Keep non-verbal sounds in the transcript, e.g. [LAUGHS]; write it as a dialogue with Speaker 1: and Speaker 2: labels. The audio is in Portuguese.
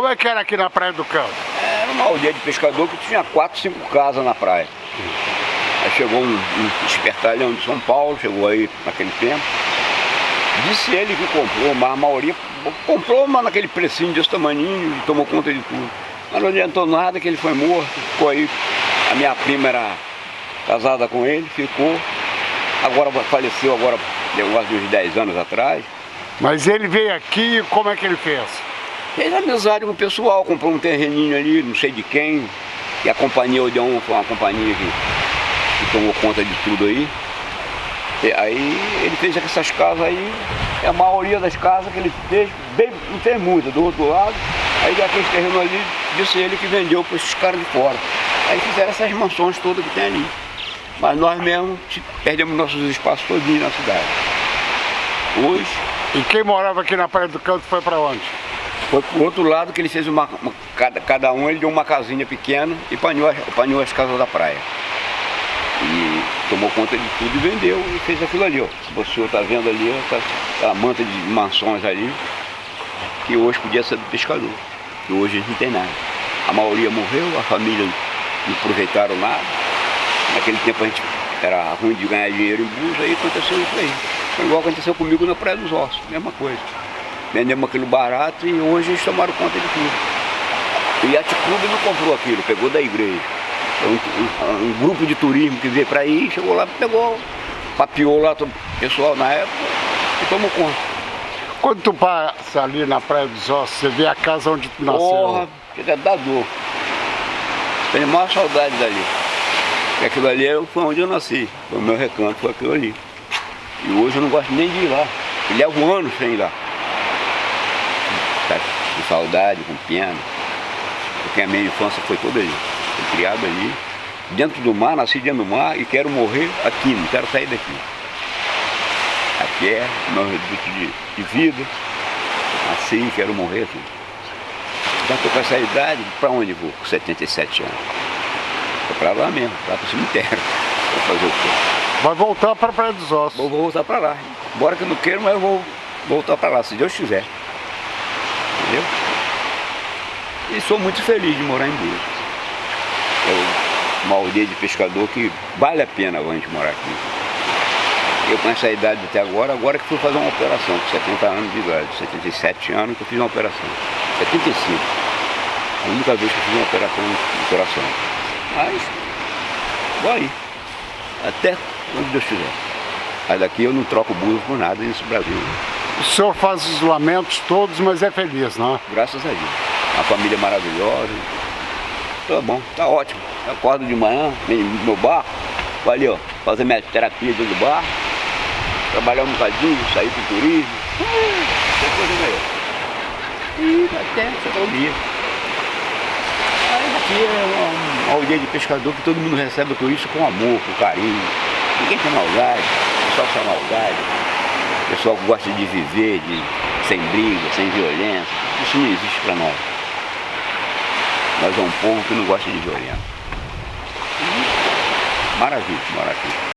Speaker 1: Como é que era aqui na Praia do Campo?
Speaker 2: Era uma aldeia de pescador que tinha quatro, cinco casas na praia. Aí chegou um, um espertalhão de São Paulo, chegou aí naquele tempo. Disse ele que comprou, mas a maioria comprou mas naquele precinho desse tamaninho e tomou conta de tudo. Mas não adiantou nada que ele foi morto, ficou aí. A minha prima era casada com ele, ficou. Agora faleceu agora, negócio de uns 10 anos atrás.
Speaker 1: Mas ele veio aqui como é que ele fez?
Speaker 2: Fez amizade com o pessoal, comprou um terreninho ali, não sei de quem. E a companhia Odeon foi uma companhia que, que tomou conta de tudo aí. E aí ele fez essas casas aí, a maioria das casas que ele fez, bem, não fez muita, do outro lado. Aí aquele terreno ali, disse ele que vendeu para esses caras de fora. Aí fizeram essas mansões todas que tem ali. Mas nós mesmos perdemos nossos espaços todinhos na cidade. Hoje.
Speaker 1: E quem morava aqui na Praia do Canto foi para onde?
Speaker 2: Foi pro outro lado que ele fez uma, uma, cada, cada um ele deu uma casinha pequena e panhou, panhou as casas da praia. E tomou conta de tudo e vendeu e fez aquilo ali, ó. O senhor está vendo ali, ó, tá, a manta de mansões ali, que hoje podia ser do pescador. Que hoje não tem nada. A maioria morreu, a família não aproveitaram nada. Naquele tempo a gente era ruim de ganhar dinheiro em bolsa, aí aconteceu isso aí. Foi igual aconteceu comigo na Praia dos Ossos, mesma coisa vendemos aquilo barato e hoje eles tomaram conta de tudo. O Yacht Clube não comprou aquilo, pegou da igreja. Um, um, um, grupo de turismo que veio para aí, chegou lá, pegou, papiou lá o pessoal na época e tomou conta.
Speaker 1: Quando tu passa ali na Praia dos Ossos, você vê a casa onde tu nasceu?
Speaker 2: Porra, chega da dor. Tenho maior saudade dali. Porque aquilo ali foi onde eu nasci, foi o meu recanto, foi aquilo ali. E hoje eu não gosto nem de ir lá. Eu levo anos sem ir lá com saudade, com pena, porque a minha infância foi toda ali. Fui criado ali, dentro do mar, nasci dentro do mar e quero morrer aqui, não quero sair daqui. Aqui é meu reduto de, de vida, nasci quero morrer aqui. Já estou com essa idade, para onde vou com 77 anos? Vou para lá mesmo, lá para o cemitério. [LAUGHS] Vou fazer o quê?
Speaker 1: Vai voltar para a Praia dos Ossos.
Speaker 2: Vou, vou voltar para lá. Embora que eu não queira, mas eu vou voltar para lá, se Deus quiser entendeu? E sou muito feliz de morar em Búzios. É uma aldeia de pescador que vale a pena a gente morar aqui. Eu com essa idade até agora, agora que fui fazer uma operação, com 70 anos de idade, 77 anos que eu fiz uma operação. 75. A única vez que eu fiz uma operação de coração. Mas, vou aí. Até onde Deus quiser. Mas daqui eu não troco burro por nada nesse Brasil.
Speaker 1: O senhor faz os lamentos todos, mas é feliz, não é?
Speaker 2: Graças a Deus. Uma família maravilhosa. Tá bom, tá ótimo. Eu acordo de manhã, no meu barco, vou ali, ó, fazer minha terapia dentro do barco, trabalhar um bocadinho, sair pro turismo. Tem coisa melhor. E até chegar o dia. Aí aqui é uma, aldeia de pescador que todo mundo recebe o turista com amor, com carinho. Ninguém tem maldade, só sem maldade pessoal que gosta de viver, de, sem briga, sem violência. Isso não existe para nós. Nós é um povo que não gosta de violência. Maravilha, maravilha.